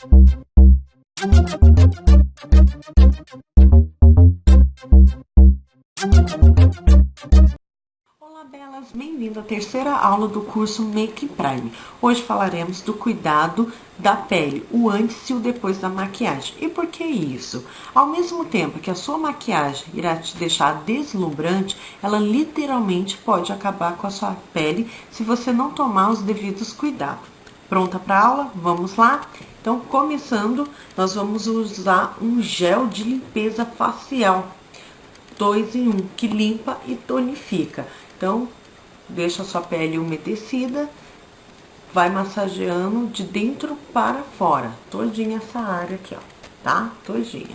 Olá belas, bem-vindo à terceira aula do curso Make Prime. Hoje falaremos do cuidado da pele, o antes e o depois da maquiagem. E por que isso? Ao mesmo tempo que a sua maquiagem irá te deixar deslumbrante, ela literalmente pode acabar com a sua pele se você não tomar os devidos cuidados. Pronta para aula? Vamos lá? Então, começando, nós vamos usar um gel de limpeza facial. Dois em um, que limpa e tonifica. Então, deixa a sua pele umedecida, vai massageando de dentro para fora, todinha essa área aqui, ó, tá? Todinha.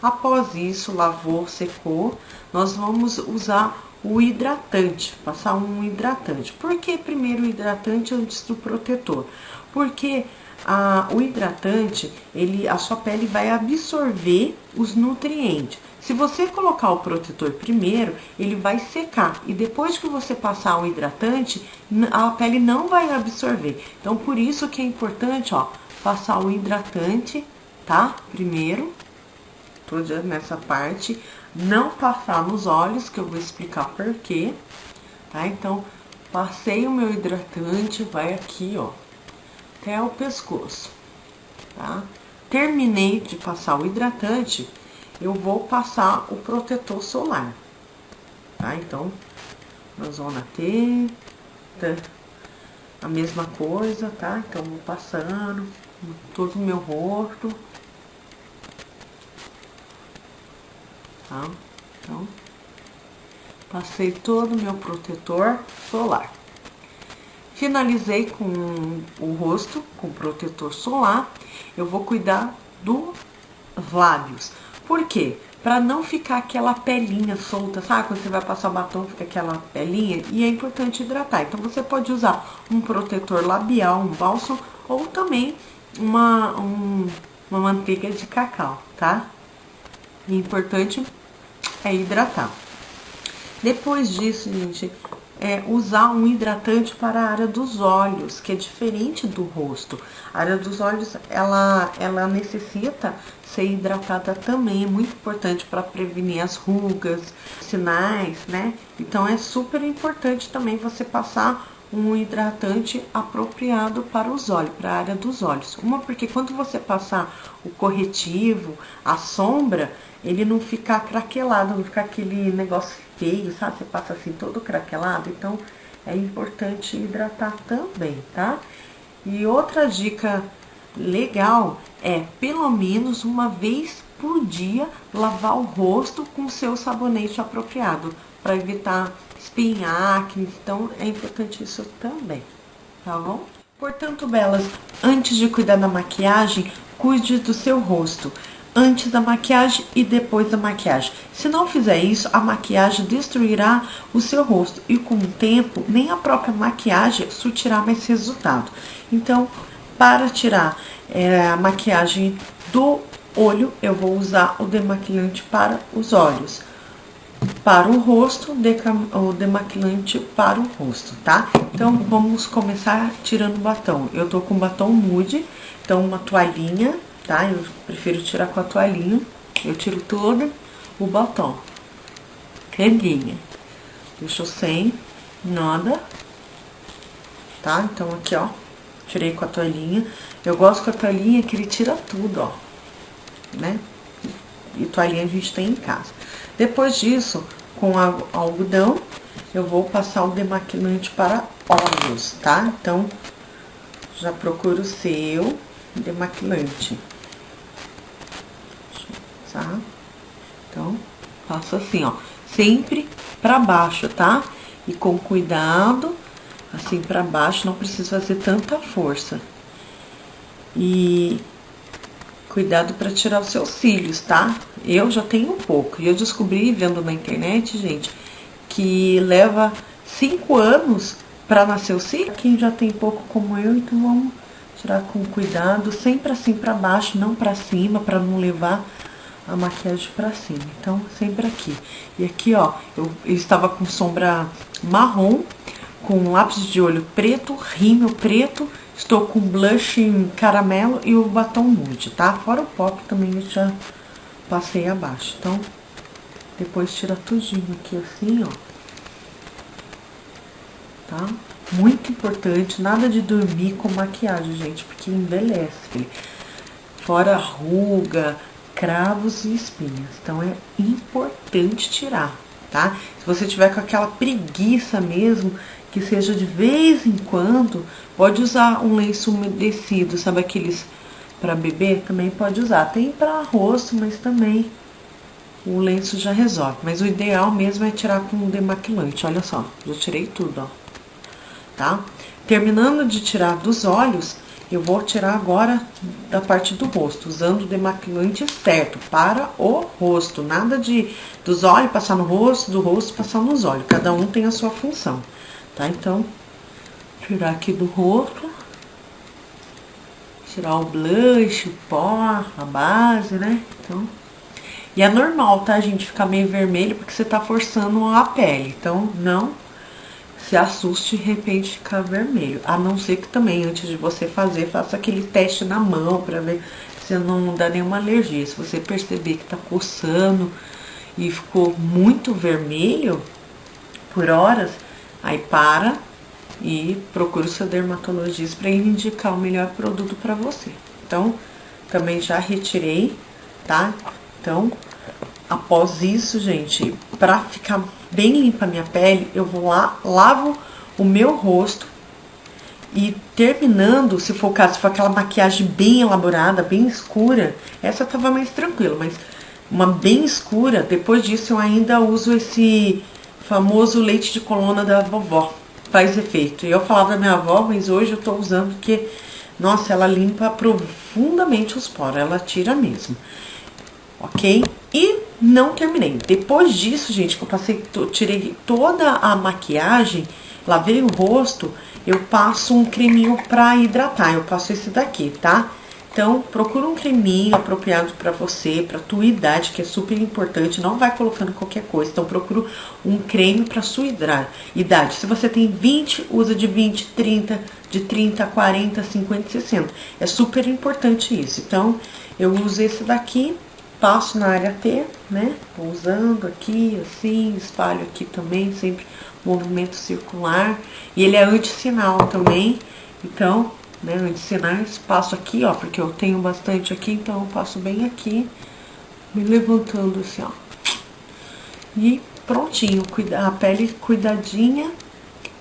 Após isso, lavou, secou, nós vamos usar o hidratante, passar um hidratante. Por que primeiro o hidratante antes do protetor? Porque a, o hidratante, ele, a sua pele vai absorver os nutrientes. Se você colocar o protetor primeiro, ele vai secar. E depois que você passar o hidratante, a pele não vai absorver. Então, por isso que é importante, ó, passar o hidratante, tá? Primeiro, toda nessa parte. Não passar nos olhos, que eu vou explicar por quê, tá? Então, passei o meu hidratante, vai aqui, ó, até o pescoço, tá? Terminei de passar o hidratante, eu vou passar o protetor solar, tá? Então, na zona T, a mesma coisa, tá? Então, vou passando todo o meu rosto, tá? Então, passei todo o meu protetor solar. Finalizei com o rosto, com protetor solar. Eu vou cuidar dos lábios. Por quê? Pra não ficar aquela pelinha solta, sabe? Quando você vai passar o batom, fica aquela pelinha. E é importante hidratar. Então, você pode usar um protetor labial, um bálsamo, ou também uma, um, uma manteiga de cacau, tá? E importante é hidratar. Depois disso, gente, é usar um hidratante para a área dos olhos, que é diferente do rosto. A área dos olhos, ela, ela necessita ser hidratada também, é muito importante para prevenir as rugas, sinais, né? Então, é super importante também você passar um hidratante apropriado para os olhos, para a área dos olhos. Uma, porque quando você passar o corretivo, a sombra, ele não ficar craquelado, não ficar aquele negócio feio, sabe? Você passa assim todo craquelado, então é importante hidratar também, tá? E outra dica legal é, pelo menos uma vez por dia, lavar o rosto com seu sabonete apropriado, para evitar espinhar, acne, então é importante isso também, tá bom? Portanto, belas, antes de cuidar da maquiagem, cuide do seu rosto antes da maquiagem e depois da maquiagem. Se não fizer isso, a maquiagem destruirá o seu rosto e com o tempo, nem a própria maquiagem surtirá mais resultado. Então, para tirar é, a maquiagem do olho, eu vou usar o demaquilante para os olhos. Para o rosto, o demaquilante para o rosto, tá? Então, vamos começar tirando o batom. Eu tô com batom nude, então uma toalhinha tá? Eu prefiro tirar com a toalhinha. Eu tiro todo o batom. Redinha. Deixou sem nada. Tá? Então, aqui, ó. Tirei com a toalhinha. Eu gosto com a toalhinha que ele tira tudo, ó. Né? E toalhinha a gente tem em casa. Depois disso, com algodão, eu vou passar o demaquilante para olhos, tá? Então, já procura o seu demaquilante tá? Então, faço assim, ó, sempre pra baixo, tá? E com cuidado, assim pra baixo, não precisa fazer tanta força. E cuidado para tirar os seus cílios, tá? Eu já tenho um pouco, e eu descobri vendo na internet, gente, que leva cinco anos para nascer o cílio. Quem já tem pouco como eu, então vamos tirar com cuidado, sempre assim para baixo, não para cima, para não levar a maquiagem pra cima. Então, sempre aqui. E aqui, ó, eu, eu estava com sombra marrom, com lápis de olho preto, rímel preto, Estou com blush em caramelo e o batom nude, tá? Fora o pop também eu já passei abaixo. Então, depois tira tudinho aqui assim, ó. Tá? Muito importante, nada de dormir com maquiagem, gente, porque envelhece. Fora ruga, cravos e espinhas. Então, é importante tirar, tá? Se você tiver com aquela preguiça mesmo, que seja de vez em quando, pode usar um lenço umedecido, sabe aqueles para bebê? Também pode usar. Tem para rosto, mas também o lenço já resolve. Mas o ideal mesmo é tirar com um demaquilante. Olha só, já tirei tudo, ó. Tá? Terminando de tirar dos olhos, eu vou tirar agora da parte do rosto, usando o demaquilante certo para o rosto. Nada de dos olhos passar no rosto, do rosto passar nos olhos. Cada um tem a sua função tá? Então, tirar aqui do rosto. Tirar o blush, o pó, a base, né? Então, e é normal, tá, gente? Ficar meio vermelho porque você tá forçando a pele. Então, não se assuste de repente ficar vermelho. A não ser que também, antes de você fazer, faça aquele teste na mão pra ver se não dá nenhuma alergia. Se você perceber que tá coçando e ficou muito vermelho por horas, Aí para e procura o seu dermatologista para ele indicar o melhor produto para você. Então, também já retirei, tá? Então, após isso, gente, para ficar bem limpa a minha pele, eu vou lá, lavo o meu rosto e terminando, se for o caso, se for aquela maquiagem bem elaborada, bem escura, essa tava mais tranquila, mas uma bem escura, depois disso eu ainda uso esse famoso leite de coluna da vovó. Faz efeito. Eu falava da minha avó, mas hoje eu tô usando porque, nossa, ela limpa profundamente os poros. Ela tira mesmo. Ok? Não terminei. Depois disso, gente, que eu passei, tirei toda a maquiagem, lavei o rosto, eu passo um creminho pra hidratar. Eu passo esse daqui, tá? Então, procura um creminho apropriado para você, para tua idade, que é super importante. Não vai colocando qualquer coisa. Então, procura um creme para sua idade. Se você tem 20, usa de 20, 30, de 30, 40, 50, 60. É super importante isso. Então, eu uso esse daqui, passo na área T, né? Vou usando aqui, assim, espalho aqui também, sempre movimento circular. E ele é anti-sinal também. Então, né, medicinais, passo aqui, ó, porque eu tenho bastante aqui, então eu passo bem aqui, me levantando assim, ó. E prontinho, a pele cuidadinha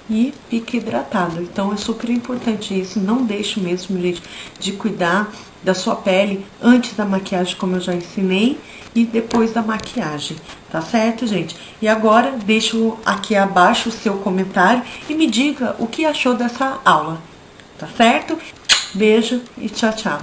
e fica hidratada. Então é super importante isso, não deixe mesmo, gente, de cuidar da sua pele antes da maquiagem, como eu já ensinei, e depois da maquiagem, tá certo, gente? E agora, deixo aqui abaixo o seu comentário e me diga o que achou dessa aula tá certo? Beijo e tchau, tchau.